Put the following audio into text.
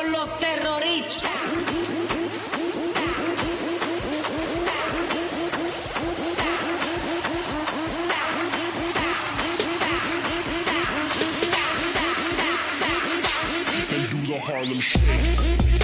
con los terroristas. and do the Harlem Shake.